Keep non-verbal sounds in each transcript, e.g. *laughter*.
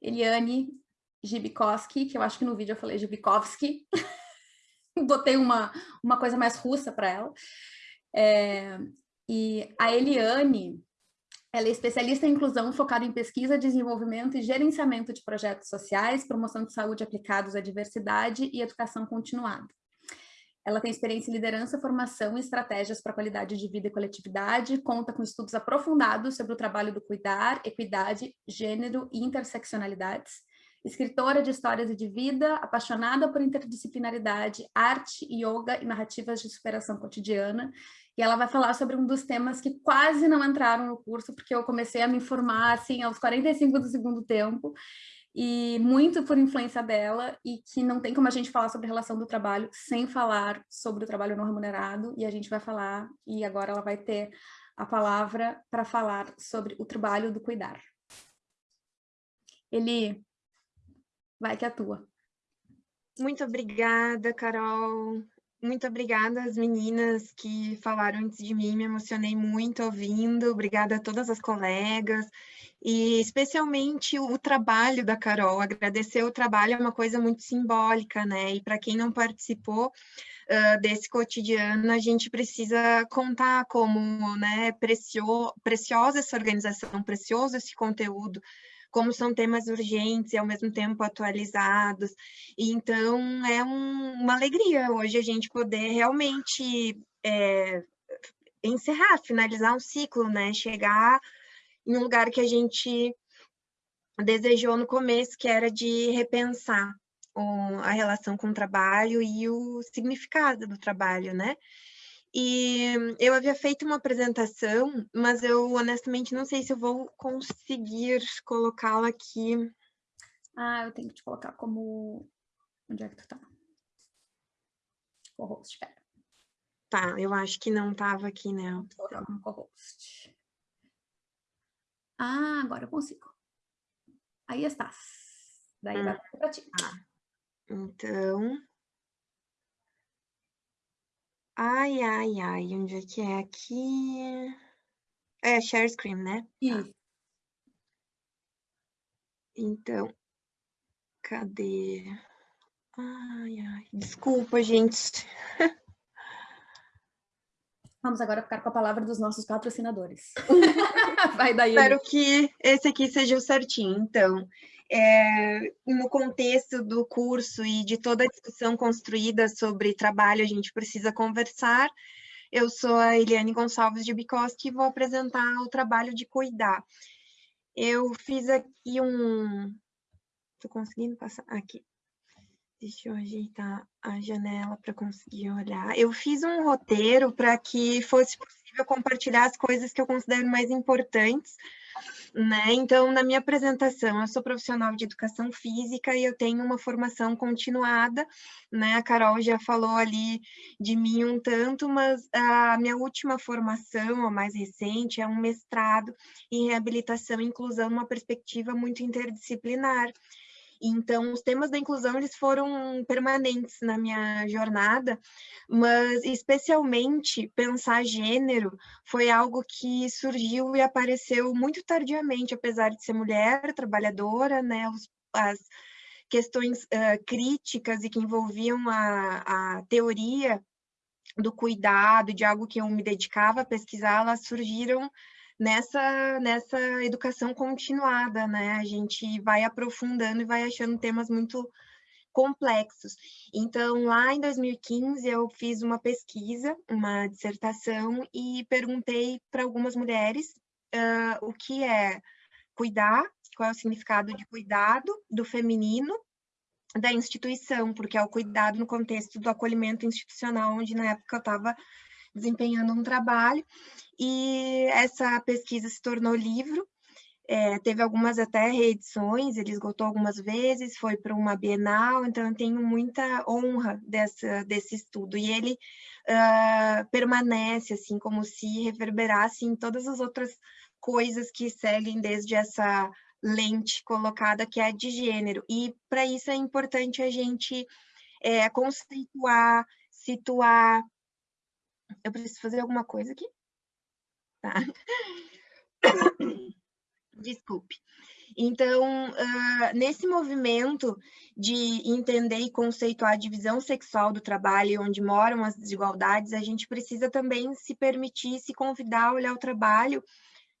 Eliane Gibikowski, que eu acho que no vídeo eu falei Gibikovski, *laughs* botei uma, uma coisa mais russa para ela. É, e a Eliane, ela é especialista em inclusão focada em pesquisa, desenvolvimento e gerenciamento de projetos sociais, promoção de saúde aplicados à diversidade e educação continuada. Ela tem experiência em liderança, formação e estratégias para qualidade de vida e coletividade, conta com estudos aprofundados sobre o trabalho do cuidar, equidade, gênero e interseccionalidades, escritora de histórias e de vida, apaixonada por interdisciplinaridade, arte, yoga e narrativas de superação cotidiana, e ela vai falar sobre um dos temas que quase não entraram no curso, porque eu comecei a me informar, assim, aos 45 do segundo tempo, e muito por influência dela, e que não tem como a gente falar sobre relação do trabalho sem falar sobre o trabalho não remunerado, e a gente vai falar, e agora ela vai ter a palavra para falar sobre o trabalho do cuidar. Ele vai que atua. Muito obrigada, Carol. Muito obrigada às meninas que falaram antes de mim, me emocionei muito ouvindo. Obrigada a todas as colegas e especialmente o trabalho da Carol. Agradecer o trabalho é uma coisa muito simbólica, né? E para quem não participou uh, desse cotidiano, a gente precisa contar como né, precio, preciosa essa organização, precioso esse conteúdo, como são temas urgentes e ao mesmo tempo atualizados. Então, é um, uma alegria hoje a gente poder realmente é, encerrar, finalizar um ciclo, né? Chegar em um lugar que a gente desejou no começo, que era de repensar a relação com o trabalho e o significado do trabalho, né? E eu havia feito uma apresentação, mas eu honestamente não sei se eu vou conseguir colocá-la aqui. Ah, eu tenho que te colocar como... Onde é que tu tá? Co-host, espera. Tá, eu acho que não estava aqui, né? Vou colocar como co-host. Ah, agora eu consigo. Aí estás. Daí hum. vai para ti. Ah, então... Ai, ai, ai, onde é que é aqui? É, share screen, né? Isso. Então, cadê? Ai, ai, desculpa, gente. *laughs* Vamos agora ficar com a palavra dos nossos patrocinadores. *laughs* Vai daí. Espero que esse aqui seja o certinho. Então, é, no contexto do curso e de toda a discussão construída sobre trabalho, a gente precisa conversar. Eu sou a Eliane Gonçalves de Bikoski e vou apresentar o trabalho de cuidar. Eu fiz aqui um... Estou conseguindo passar aqui. Deixa eu ajeitar a janela para conseguir olhar. Eu fiz um roteiro para que fosse possível compartilhar as coisas que eu considero mais importantes né? Então, na minha apresentação, eu sou profissional de educação física e eu tenho uma formação continuada, né? A Carol já falou ali de mim um tanto, mas a minha última formação, a mais recente, é um mestrado em reabilitação e inclusão numa perspectiva muito interdisciplinar. Então, os temas da inclusão eles foram permanentes na minha jornada, mas especialmente pensar gênero foi algo que surgiu e apareceu muito tardiamente, apesar de ser mulher, trabalhadora, né? Os, as questões uh, críticas e que envolviam a, a teoria do cuidado, de algo que eu me dedicava a pesquisar, elas surgiram nessa, nessa educação continuada, né? A gente vai aprofundando e vai achando temas muito complexos. Então, lá em 2015, eu fiz uma pesquisa, uma dissertação, e perguntei para algumas mulheres uh, o que é cuidar, qual é o significado de cuidado do feminino da instituição, porque é o cuidado no contexto do acolhimento institucional, onde na época eu estava desempenhando um trabalho, e essa pesquisa se tornou livro, é, teve algumas até reedições, ele esgotou algumas vezes, foi para uma Bienal, então eu tenho muita honra dessa, desse estudo, e ele uh, permanece, assim, como se reverberasse em todas as outras coisas que seguem desde essa lente colocada, que é de gênero, e para isso é importante a gente é, conceituar, situar, eu preciso fazer alguma coisa aqui? Tá. *coughs* Desculpe. Então, uh, nesse movimento de entender e conceituar a divisão sexual do trabalho e onde moram as desigualdades, a gente precisa também se permitir, se convidar a olhar o trabalho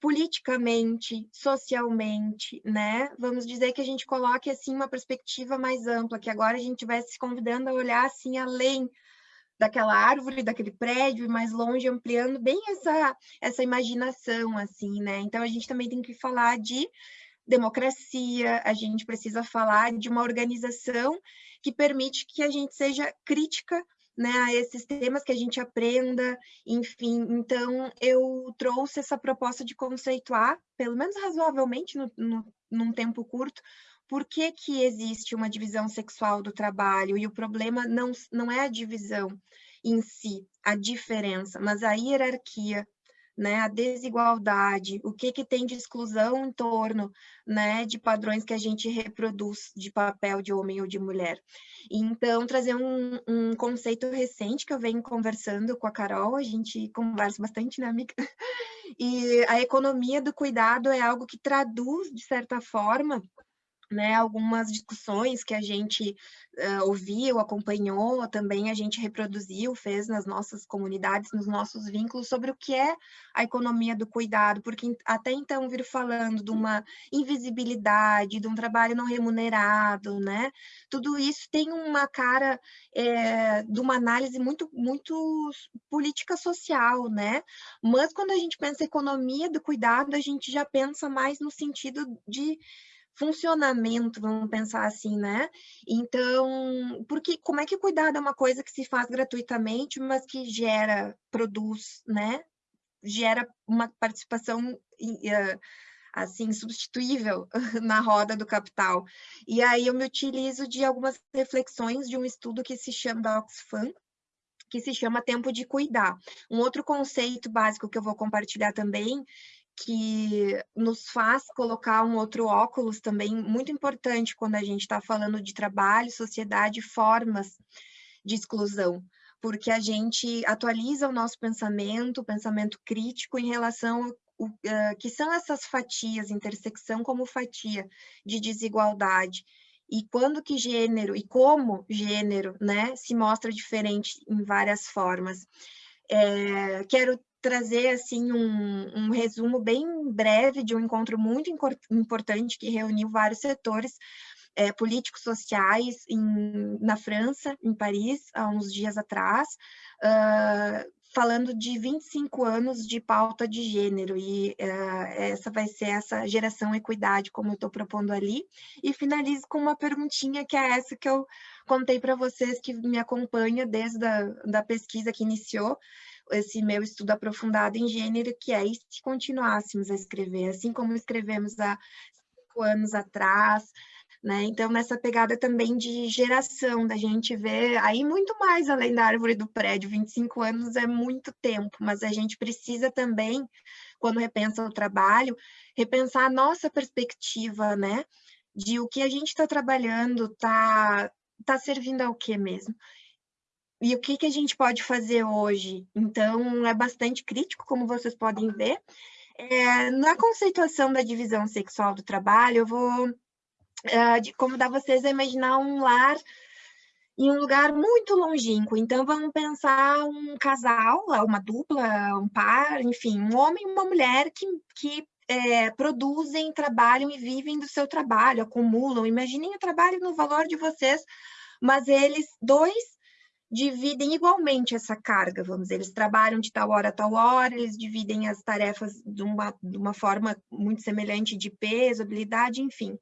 politicamente, socialmente, né? Vamos dizer que a gente coloque assim uma perspectiva mais ampla, que agora a gente estivesse se convidando a olhar assim além daquela árvore, daquele prédio, e mais longe, ampliando bem essa, essa imaginação, assim, né? Então, a gente também tem que falar de democracia, a gente precisa falar de uma organização que permite que a gente seja crítica né, a esses temas, que a gente aprenda, enfim. Então, eu trouxe essa proposta de conceituar, pelo menos razoavelmente, no, no, num tempo curto, por que, que existe uma divisão sexual do trabalho, e o problema não, não é a divisão em si, a diferença, mas a hierarquia né, a desigualdade, o que, que tem de exclusão em torno né, de padrões que a gente reproduz de papel de homem ou de mulher. Então, trazer um, um conceito recente que eu venho conversando com a Carol, a gente conversa bastante, né, amiga? *laughs* E a economia do cuidado é algo que traduz, de certa forma, né, algumas discussões que a gente uh, ouviu, acompanhou, também a gente reproduziu, fez nas nossas comunidades, nos nossos vínculos, sobre o que é a economia do cuidado, porque até então vir falando de uma invisibilidade, de um trabalho não remunerado, né, tudo isso tem uma cara é, de uma análise muito, muito política social, né, mas quando a gente pensa economia do cuidado, a gente já pensa mais no sentido de funcionamento, vamos pensar assim, né? Então, porque como é que cuidado é uma coisa que se faz gratuitamente, mas que gera, produz, né? Gera uma participação assim substituível *laughs* na roda do capital. E aí eu me utilizo de algumas reflexões de um estudo que se chama da Oxfam, que se chama tempo de cuidar. Um outro conceito básico que eu vou compartilhar também que nos faz colocar um outro óculos também muito importante quando a gente está falando de trabalho, sociedade, formas de exclusão, porque a gente atualiza o nosso pensamento, o pensamento crítico em relação ao uh, que são essas fatias, intersecção como fatia de desigualdade, e quando que gênero e como gênero, né, se mostra diferente em várias formas. É, quero trazer assim um, um, resumo bem breve de um encontro muito importante que reuniu vários setores é, políticos sociais em, na França, em Paris, há uns dias atrás, uh, falando de 25 anos de pauta de gênero, e uh, essa vai ser essa geração equidade, como eu estou propondo ali, e finalizo com uma perguntinha que é essa que eu contei para vocês que me acompanha desde a da pesquisa que iniciou, esse meu estudo aprofundado em gênero, que é se continuássemos a escrever, assim como escrevemos há cinco anos atrás, né? Então, nessa pegada também de geração, da gente ver aí muito mais além da árvore do prédio, 25 anos é muito tempo, mas a gente precisa também, quando repensa o trabalho, repensar a nossa perspectiva, né? De o que a gente está trabalhando, está tá servindo ao que mesmo? E o que, que a gente pode fazer hoje? Então, é bastante crítico, como vocês podem ver. É, na conceituação da divisão sexual do trabalho, eu vou de, convidar vocês a imaginar um lar em um lugar muito longínquo. Então, vamos pensar um casal, uma dupla, um par, enfim, um homem e uma mulher que, que é, produzem, trabalham e vivem do seu trabalho, acumulam. Imaginem o trabalho no valor de vocês, mas eles dois dividem igualmente essa carga, vamos dizer, eles trabalham de tal hora a tal hora, eles dividem as tarefas de uma, de uma forma muito semelhante de peso, habilidade, enfim.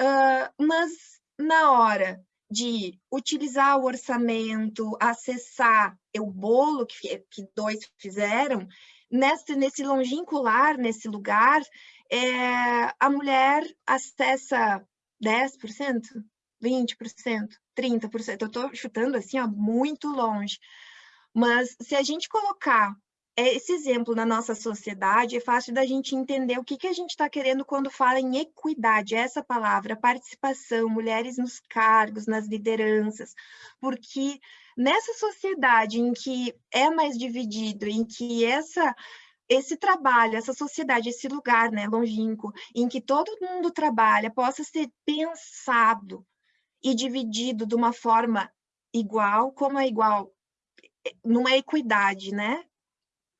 Uh, mas na hora de utilizar o orçamento, acessar o bolo que, que dois fizeram, nesse, nesse longínquo nesse lugar, é, a mulher acessa 10%, 20%, 30%. Eu estou chutando assim, ó, muito longe. Mas se a gente colocar esse exemplo na nossa sociedade, é fácil da gente entender o que, que a gente está querendo quando fala em equidade, essa palavra, participação, mulheres nos cargos, nas lideranças, porque nessa sociedade em que é mais dividido, em que essa esse trabalho, essa sociedade, esse lugar né, longínquo, em que todo mundo trabalha, possa ser pensado e dividido de uma forma igual, como é igual, numa equidade, né?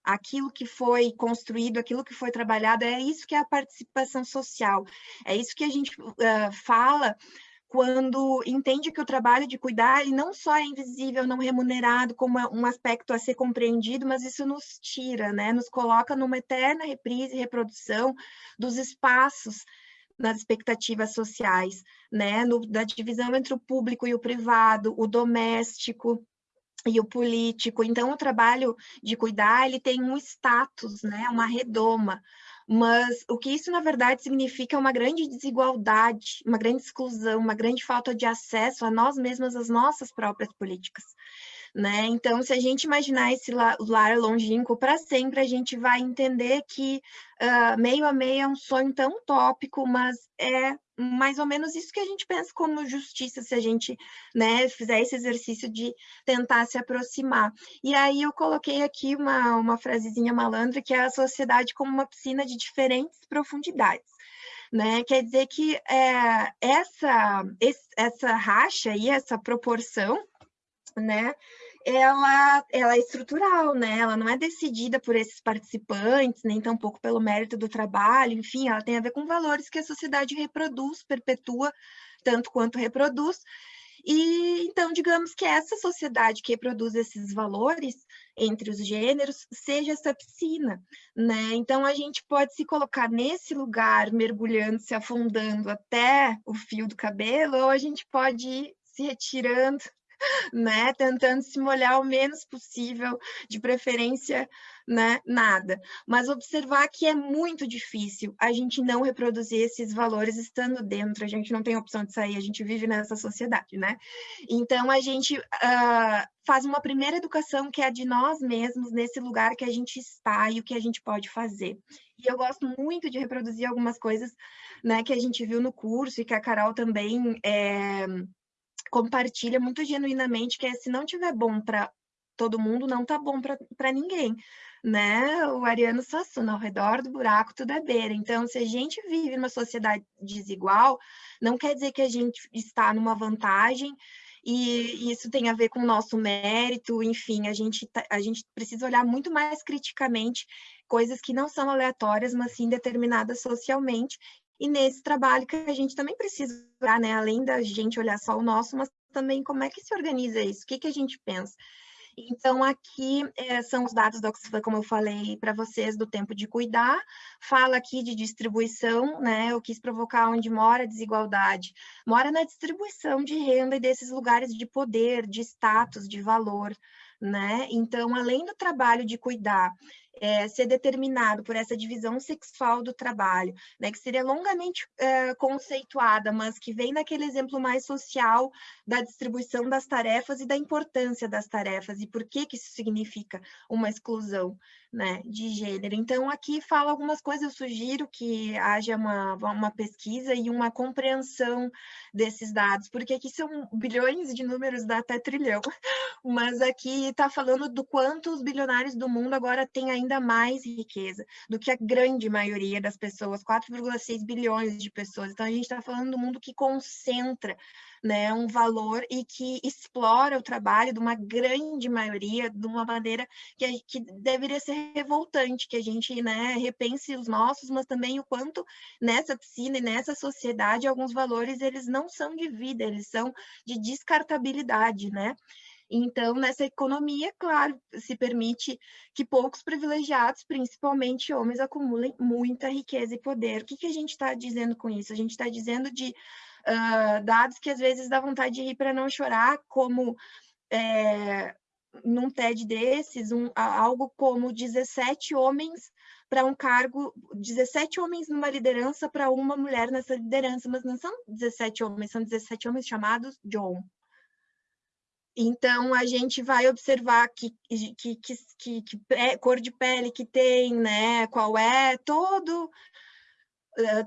Aquilo que foi construído, aquilo que foi trabalhado, é isso que é a participação social, é isso que a gente uh, fala quando entende que o trabalho de cuidar ele não só é invisível, não remunerado como um aspecto a ser compreendido, mas isso nos tira, né? Nos coloca numa eterna reprise e reprodução dos espaços nas expectativas sociais, né? No, da divisão entre o público e o privado, o doméstico, e o político. Então, o trabalho de cuidar, ele tem um status, né, uma redoma, mas o que isso, na verdade, significa é uma grande desigualdade, uma grande exclusão, uma grande falta de acesso a nós mesmos, às nossas próprias políticas. Né? Então, se a gente imaginar esse lar longínquo para sempre, a gente vai entender que uh, meio a meio é um sonho tão utópico, mas é mais ou menos isso que a gente pensa como justiça, se a gente né, fizer esse exercício de tentar se aproximar. E aí eu coloquei aqui uma, uma frasezinha malandra, que é a sociedade como uma piscina de diferentes profundidades. Né? Quer dizer que é, essa, essa racha e essa proporção né, ela, ela é estrutural, né? Ela não é decidida por esses participantes, nem tampouco pelo mérito do trabalho, enfim, ela tem a ver com valores que a sociedade reproduz, perpetua, tanto quanto reproduz. E então, digamos que essa sociedade que reproduz esses valores entre os gêneros seja essa piscina, né? Então a gente pode se colocar nesse lugar, mergulhando, se afundando até o fio do cabelo, ou a gente pode ir se retirando né? Tentando se molhar o menos possível, de preferência, né? Nada. Mas observar que é muito difícil a gente não reproduzir esses valores estando dentro, a gente não tem opção de sair, a gente vive nessa sociedade, né? Então a gente uh, faz uma primeira educação que é a de nós mesmos, nesse lugar que a gente está e o que a gente pode fazer. E eu gosto muito de reproduzir algumas coisas né, que a gente viu no curso e que a Carol também é, compartilha muito genuinamente que é, se não tiver bom para todo mundo, não tá bom para ninguém, né? O Ariano Suassuna, ao redor do buraco tudo é beira. Então, se a gente vive numa sociedade desigual, não quer dizer que a gente está numa vantagem e isso tem a ver com o nosso mérito, enfim, a gente, tá, a gente precisa olhar muito mais criticamente coisas que não são aleatórias, mas sim determinadas socialmente, e nesse trabalho que a gente também precisa olhar, né? Além da gente olhar só o nosso, mas também como é que se organiza isso, o que, que a gente pensa. Então, aqui é, são os dados da Oxfam, como eu falei para vocês, do tempo de cuidar. Fala aqui de distribuição, né? Eu quis provocar onde mora a desigualdade. Mora na distribuição de renda e desses lugares de poder, de status, de valor, né? Então, além do trabalho de cuidar é, ser determinado por essa divisão sexual do trabalho, né, que seria longamente é, conceituada, mas que vem naquele exemplo mais social da distribuição das tarefas e da importância das tarefas e por que que isso significa uma exclusão né, de gênero. Então, aqui fala algumas coisas, eu sugiro que haja uma, uma pesquisa e uma compreensão desses dados, porque aqui são bilhões de números, dá até trilhão, *laughs* mas aqui está falando do quanto os bilionários do mundo agora têm ainda mais riqueza do que a grande maioria das pessoas, 4,6 bilhões de pessoas. Então, a gente está falando do mundo que concentra né, um valor e que explora o trabalho de uma grande maioria de uma maneira que, que deveria ser revoltante, que a gente né, repense os nossos, mas também o quanto nessa piscina e nessa sociedade alguns valores eles não são de vida, eles são de descartabilidade, né? Então, nessa economia, claro, se permite que poucos privilegiados, principalmente homens, acumulem muita riqueza e poder. O que, que a gente está dizendo com isso? A gente está dizendo de uh, dados que às vezes dá vontade de rir para não chorar, como é, num TED desses, um, algo como 17 homens para um cargo, 17 homens numa liderança para uma mulher nessa liderança, mas não são 17 homens, são 17 homens chamados John. Então, a gente vai observar que, que, que, que, cor de pele que tem, né? Qual é todo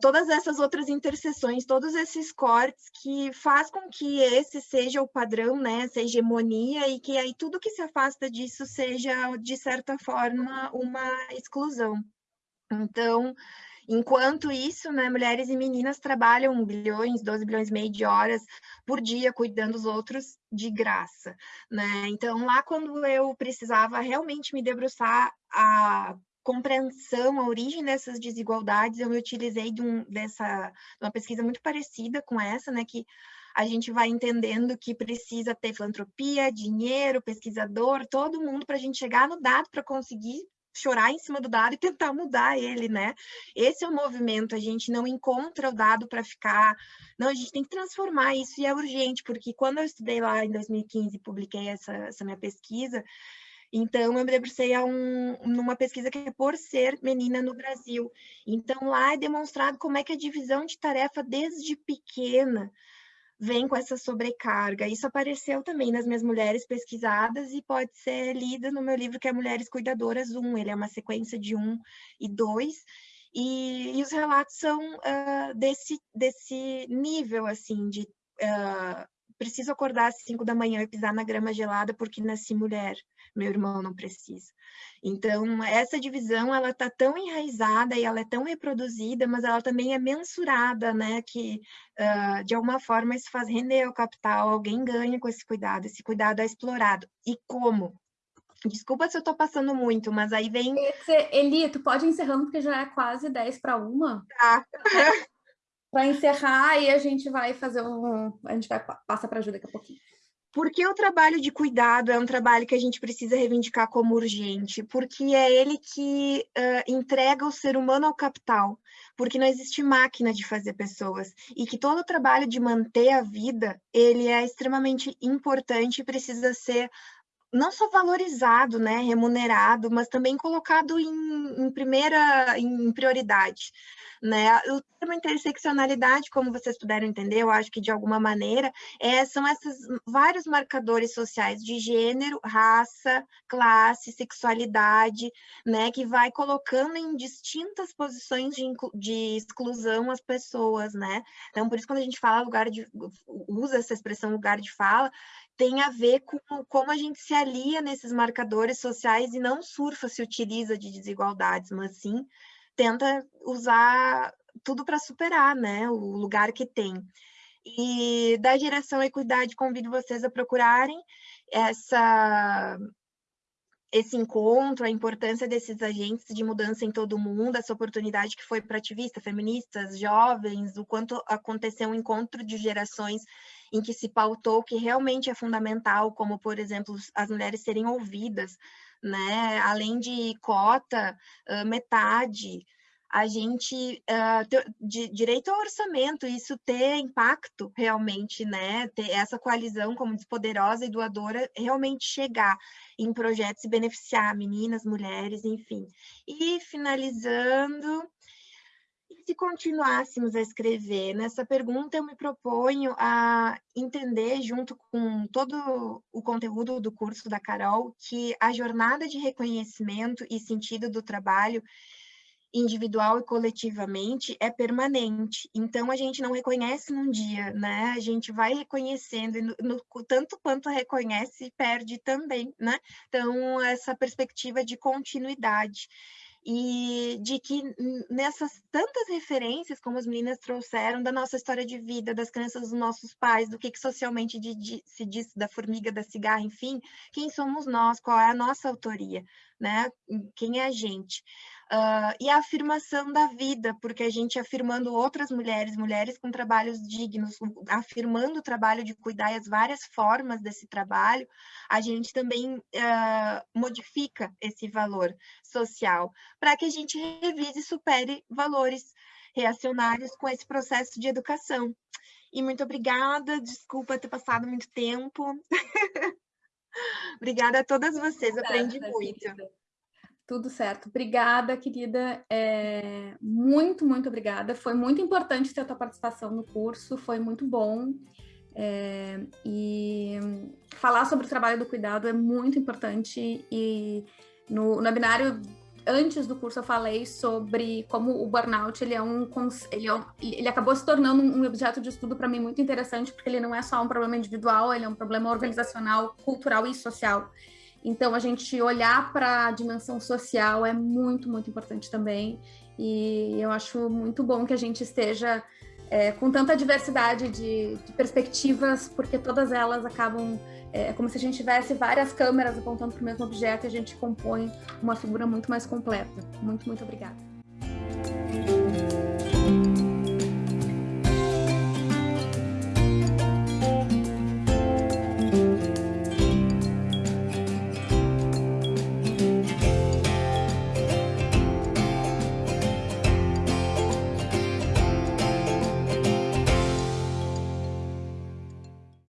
todas essas outras interseções, todos esses cortes que faz com que esse seja o padrão, né, essa hegemonia e que aí tudo que se afasta disso seja de certa forma uma exclusão. Então, enquanto isso, né, mulheres e meninas trabalham bilhões, 12 bilhões e meio de horas por dia cuidando dos outros de graça, né? Então, lá quando eu precisava realmente me debruçar a compreensão, a origem dessas desigualdades, eu me utilizei de, um, dessa, de uma pesquisa muito parecida com essa, né, que a gente vai entendendo que precisa ter filantropia, dinheiro, pesquisador, todo mundo para a gente chegar no dado para conseguir chorar em cima do dado e tentar mudar ele, né? Esse é o movimento, a gente não encontra o dado para ficar... Não, a gente tem que transformar isso e é urgente, porque quando eu estudei lá em 2015 e publiquei essa, essa minha pesquisa, então, eu me debrucei a um, numa pesquisa que é por ser menina no Brasil. Então, lá é demonstrado como é que a divisão de tarefa desde pequena vem com essa sobrecarga. Isso apareceu também nas minhas mulheres pesquisadas e pode ser lida no meu livro que é Mulheres Cuidadoras 1. Ele é uma sequência de 1 e 2. E, e os relatos são uh, desse, desse nível, assim, de uh, preciso acordar às 5 da manhã e pisar na grama gelada porque nasci mulher meu irmão não precisa. Então, essa divisão, ela está tão enraizada e ela é tão reproduzida, mas ela também é mensurada, né, que uh, de alguma forma isso faz render o capital, alguém ganha com esse cuidado, esse cuidado é explorado. E como? Desculpa se eu estou passando muito, mas aí vem... Eli, tu pode ir encerrando, porque já é quase 10 para uma. Tá. *laughs* para encerrar, e a gente vai fazer um... A gente vai passa para ajuda daqui a pouquinho. Porque o trabalho de cuidado é um trabalho que a gente precisa reivindicar como urgente, porque é ele que uh, entrega o ser humano ao capital, porque não existe máquina de fazer pessoas, e que todo o trabalho de manter a vida, ele é extremamente importante e precisa ser não só valorizado, né, remunerado, mas também colocado em, em primeira, em prioridade. Né? O termo interseccionalidade, como vocês puderam entender, eu acho que de alguma maneira, é, são esses vários marcadores sociais de gênero, raça, classe, sexualidade, né, que vai colocando em distintas posições de, de exclusão as pessoas, né? Então, por isso, quando a gente fala lugar de, usa essa expressão lugar de fala, tem a ver com como a gente se alia nesses marcadores sociais e não surfa, se utiliza de desigualdades, mas sim tenta usar tudo para superar, né, o lugar que tem. E da geração Equidade, convido vocês a procurarem essa, esse encontro, a importância desses agentes de mudança em todo o mundo, essa oportunidade que foi para ativistas, feministas, jovens, o quanto aconteceu um encontro de gerações em que se pautou que realmente é fundamental, como, por exemplo, as mulheres serem ouvidas, né? Além de cota, metade, a gente uh, ter, de, direito ao orçamento, isso ter impacto realmente, né? Ter essa coalizão como poderosa e doadora realmente chegar em projetos e beneficiar meninas, mulheres, enfim. E finalizando, se continuássemos a escrever? Nessa pergunta, eu me proponho a entender, junto com todo o conteúdo do curso da Carol, que a jornada de reconhecimento e sentido do trabalho individual e coletivamente é permanente. Então a gente não reconhece num dia, né? A gente vai reconhecendo e no, no, tanto quanto reconhece perde também, né? Então essa perspectiva de continuidade e de que nessas tantas referências, como as meninas trouxeram, da nossa história de vida, das crenças dos nossos pais, do que, que socialmente de, de, se diz da formiga, da cigarra, enfim, quem somos nós, qual é a nossa autoria, né? Quem é a gente? Uh, e a afirmação da vida, porque a gente afirmando outras mulheres, mulheres com trabalhos dignos, afirmando o trabalho de cuidar e as várias formas desse trabalho, a gente também uh, modifica esse valor social, para que a gente revise e supere valores reacionários com esse processo de educação. E muito obrigada, desculpa ter passado muito tempo. *laughs* obrigada a todas vocês, aprendi muito. Tudo certo. Obrigada, querida. É, muito, muito obrigada. Foi muito importante ter a tua participação no curso, foi muito bom. É, e falar sobre o trabalho do cuidado é muito importante e no, no webinário antes do curso eu falei sobre como o burnout ele é um ele, é um, ele acabou se tornando um objeto de estudo para mim muito interessante porque ele não é só um problema individual, ele é um problema organizacional, cultural e social. Então a gente olhar para a dimensão social é muito muito importante também e eu acho muito bom que a gente esteja é, com tanta diversidade de, de, perspectivas, porque todas elas acabam. É, é como se a gente tivesse várias câmeras apontando para o mesmo objeto e a gente compõe uma figura muito mais completa. Muito, muito obrigada.